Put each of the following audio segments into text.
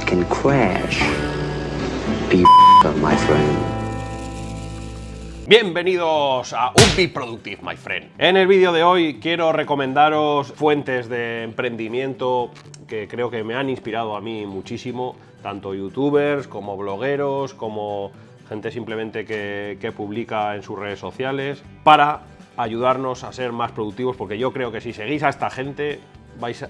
can crash. My friend. Bienvenidos a Un Productive, my friend. En el vídeo de hoy quiero recomendaros fuentes de emprendimiento que creo que me han inspirado a mí muchísimo, tanto youtubers como blogueros, como gente simplemente que, que publica en sus redes sociales, para ayudarnos a ser más productivos, porque yo creo que si seguís a esta gente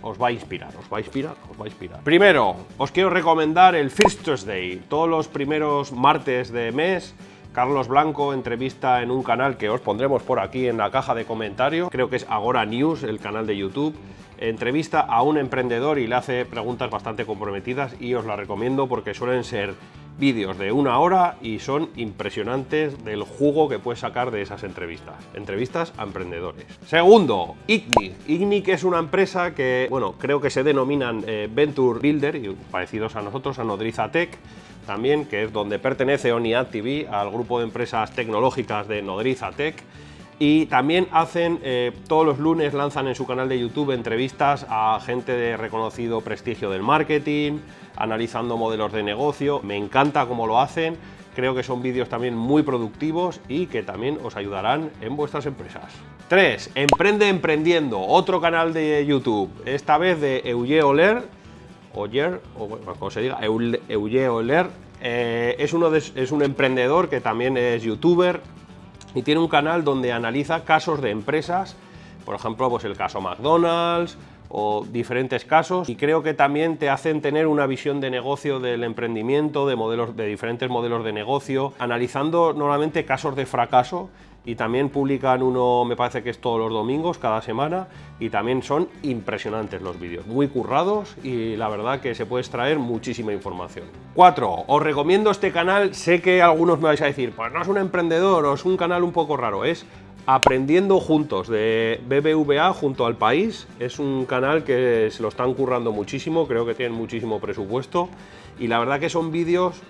os va a inspirar, os va a inspirar, os va a inspirar. Primero, os quiero recomendar el First Tuesday. Todos los primeros martes de mes Carlos Blanco entrevista en un canal que os pondremos por aquí en la caja de comentarios, creo que es Agora News, el canal de YouTube, entrevista a un emprendedor y le hace preguntas bastante comprometidas y os la recomiendo porque suelen ser vídeos de una hora y son impresionantes del jugo que puedes sacar de esas entrevistas. Entrevistas a emprendedores. Segundo, Igni. Igni que es una empresa que, bueno, creo que se denominan eh, Venture Builder, y parecidos a nosotros, a Nodriza Tech, también, que es donde pertenece ONIAD TV, al grupo de empresas tecnológicas de Nodriza Tech. Y también hacen, eh, todos los lunes lanzan en su canal de YouTube entrevistas a gente de reconocido prestigio del marketing, analizando modelos de negocio. Me encanta cómo lo hacen, creo que son vídeos también muy productivos y que también os ayudarán en vuestras empresas. 3. Emprende Emprendiendo, otro canal de YouTube, esta vez de Euge Oler, Oyer, o como se diga, Euge Oler, eh, es, uno es un emprendedor que también es youtuber y tiene un canal donde analiza casos de empresas, por ejemplo, pues el caso McDonald's, o diferentes casos y creo que también te hacen tener una visión de negocio del emprendimiento, de, modelos, de diferentes modelos de negocio, analizando normalmente casos de fracaso y también publican uno, me parece que es todos los domingos, cada semana, y también son impresionantes los vídeos, muy currados y la verdad que se puede extraer muchísima información. 4. Os recomiendo este canal, sé que algunos me vais a decir, pues no es un emprendedor o es un canal un poco raro, es Aprendiendo Juntos de BBVA junto al país. Es un canal que se lo están currando muchísimo, creo que tienen muchísimo presupuesto y la verdad que son vídeos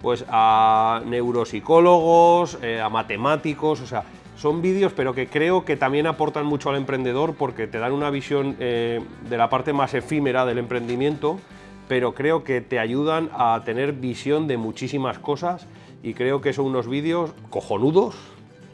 pues a neuropsicólogos, eh, a matemáticos, o sea, son vídeos pero que creo que también aportan mucho al emprendedor porque te dan una visión eh, de la parte más efímera del emprendimiento, pero creo que te ayudan a tener visión de muchísimas cosas y creo que son unos vídeos cojonudos,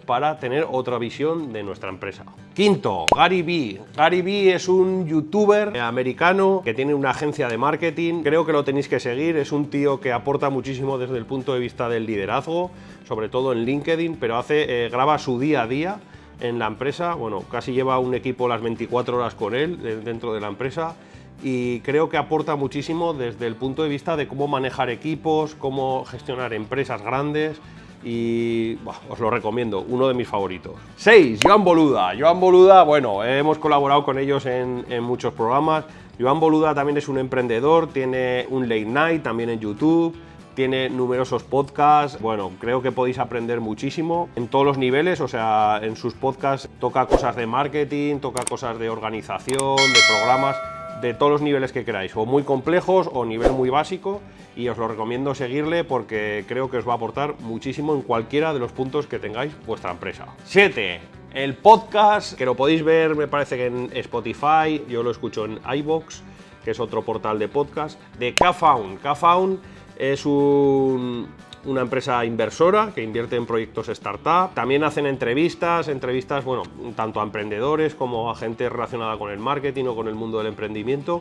para tener otra visión de nuestra empresa. Quinto, Gary Vee. Gary Vee es un youtuber americano que tiene una agencia de marketing. Creo que lo tenéis que seguir. Es un tío que aporta muchísimo desde el punto de vista del liderazgo, sobre todo en LinkedIn, pero hace, eh, graba su día a día en la empresa. Bueno, casi lleva un equipo las 24 horas con él eh, dentro de la empresa y creo que aporta muchísimo desde el punto de vista de cómo manejar equipos, cómo gestionar empresas grandes y os lo recomiendo, uno de mis favoritos. 6. Joan Boluda. Joan Boluda, bueno, hemos colaborado con ellos en, muchos programas. Joan Boluda también es un emprendedor, tiene un late night también en YouTube, tiene numerosos podcasts, bueno, creo que podéis aprender muchísimo en todos los niveles, o sea, en sus podcasts toca cosas de marketing, toca cosas de organización, de programas, de todos los niveles que queráis, o muy complejos o nivel muy básico, y os lo recomiendo seguirle porque creo que os va a aportar muchísimo en cualquiera de los puntos que tengáis vuestra empresa. 7. El podcast, que lo podéis ver, me parece que en Spotify, yo lo escucho en iBox, que es otro portal de podcast, de Kfound. Kfound es un, una empresa inversora que invierte en proyectos startup. También hacen entrevistas, entrevistas, bueno, tanto a emprendedores como a gente relacionada con el marketing o con el mundo del emprendimiento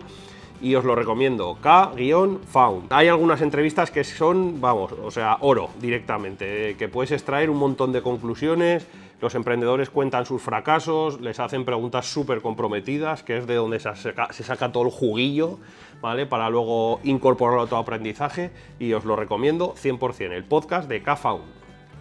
y os lo recomiendo, K-Found. Hay algunas entrevistas que son, vamos, o sea, oro directamente, que puedes extraer un montón de conclusiones, los emprendedores cuentan sus fracasos, les hacen preguntas súper comprometidas, que es de donde se saca, todo el juguillo, ¿vale? Para luego incorporarlo a tu aprendizaje y os lo recomiendo 100%, el podcast de K-Found.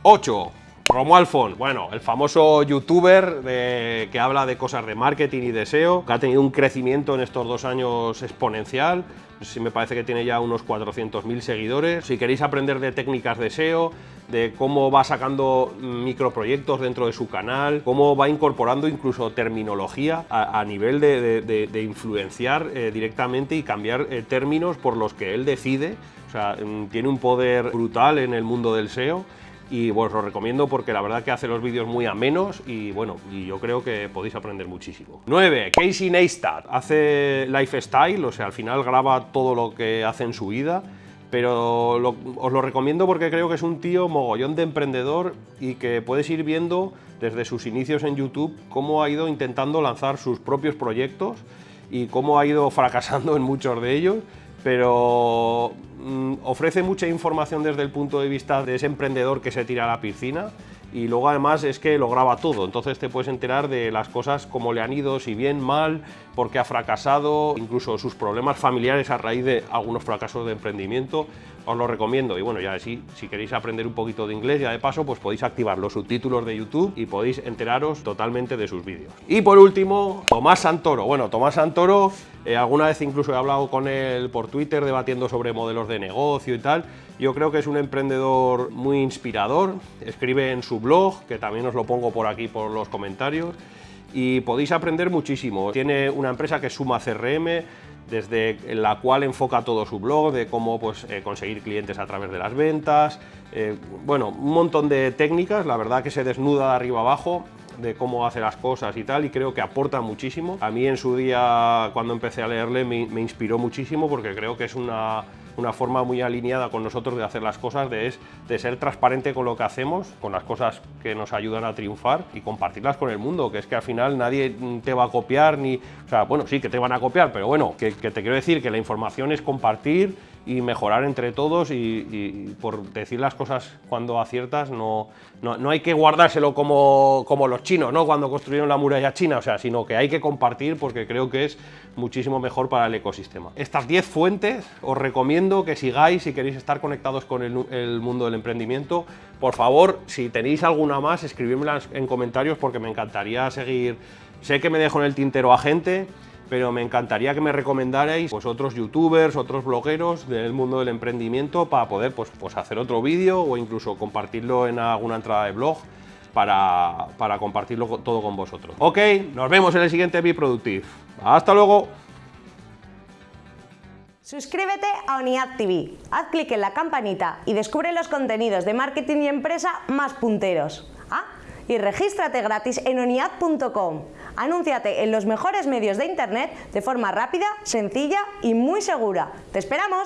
8. Romualfon, bueno, el famoso youtuber que habla de cosas de marketing y de SEO, que ha tenido un crecimiento en estos dos años exponencial, si me parece que tiene ya unos 400.000 seguidores. Si queréis aprender de técnicas de SEO, de cómo va sacando microproyectos dentro de su canal, cómo va incorporando incluso terminología a, nivel de, influenciar eh, directamente y cambiar eh, términos por los que él decide, o sea, mm, tiene un poder brutal en el mundo del SEO y os lo recomiendo porque la verdad que hace los vídeos muy amenos y bueno, y yo creo que podéis aprender muchísimo. 9. Casey Neistat hace lifestyle, o sea, al final graba todo lo que hace en su vida pero os lo recomiendo porque creo que es un tío mogollón de emprendedor y que puedes ir viendo desde sus inicios en YouTube cómo ha ido intentando lanzar sus propios proyectos y cómo ha ido fracasando en muchos de ellos, pero mm, ofrece mucha información desde el punto de vista de ese emprendedor que se tira a la piscina y luego además es que lo graba todo, entonces te puedes enterar de las cosas como le han ido, si bien, mal, porque ha fracasado, incluso sus problemas familiares a raíz de algunos fracasos de emprendimiento, os lo recomiendo. Y bueno, ya sí, si queréis aprender un poquito de inglés, ya de paso, pues podéis activar los subtítulos de YouTube y podéis enteraros totalmente de sus vídeos. Y por último, Tomás Santoro. Bueno, Tomás Santoro, eh, alguna vez incluso he hablado con él por Twitter debatiendo sobre modelos de negocio y tal. Yo creo que es un emprendedor muy inspirador, escribe en su blog, que también os lo pongo por aquí por los comentarios, y podéis aprender muchísimo. Tiene una empresa que es Suma CRM, desde la cual enfoca todo su blog, de cómo pues, eh, conseguir clientes a través de las ventas, eh, bueno, un montón de técnicas, la verdad que se desnuda de arriba abajo, de cómo hace las cosas y tal, y creo que aporta muchísimo. A mí en su día, cuando empecé a leerle, me inspiró muchísimo porque creo que es una una forma muy alineada con nosotros de hacer las cosas, de, es, de ser transparente con lo que hacemos, con las cosas que nos ayudan a triunfar y compartirlas con el mundo, que es que al final nadie te va a copiar, ni, o sea, bueno, sí que te van a copiar, pero bueno, que, que te quiero decir que la información es compartir y mejorar entre todos y, por decir las cosas cuando aciertas no, no, hay que guardárselo como, como, los chinos, ¿no? cuando construyeron la muralla china, o sea, sino que hay que compartir porque creo que es muchísimo mejor para el ecosistema. Estas 10 fuentes os recomiendo que sigáis si queréis estar conectados con el, mundo del emprendimiento. Por favor, si tenéis alguna más, escribidmelas en comentarios porque me encantaría seguir. Sé que me dejo en el tintero a gente, pero me encantaría que me recomendarais pues, otros youtubers, otros blogueros del mundo del emprendimiento para poder pues, pues hacer otro vídeo o incluso compartirlo en alguna entrada de blog para, para compartirlo todo con vosotros. Ok, nos vemos en el siguiente Be Productive. ¡Hasta luego! Suscríbete a ONIAD TV, haz clic en la campanita y descubre los contenidos de marketing y empresa más punteros. Y regístrate gratis en oniad.com. Anúnciate en los mejores medios de internet de forma rápida, sencilla y muy segura. ¡Te esperamos!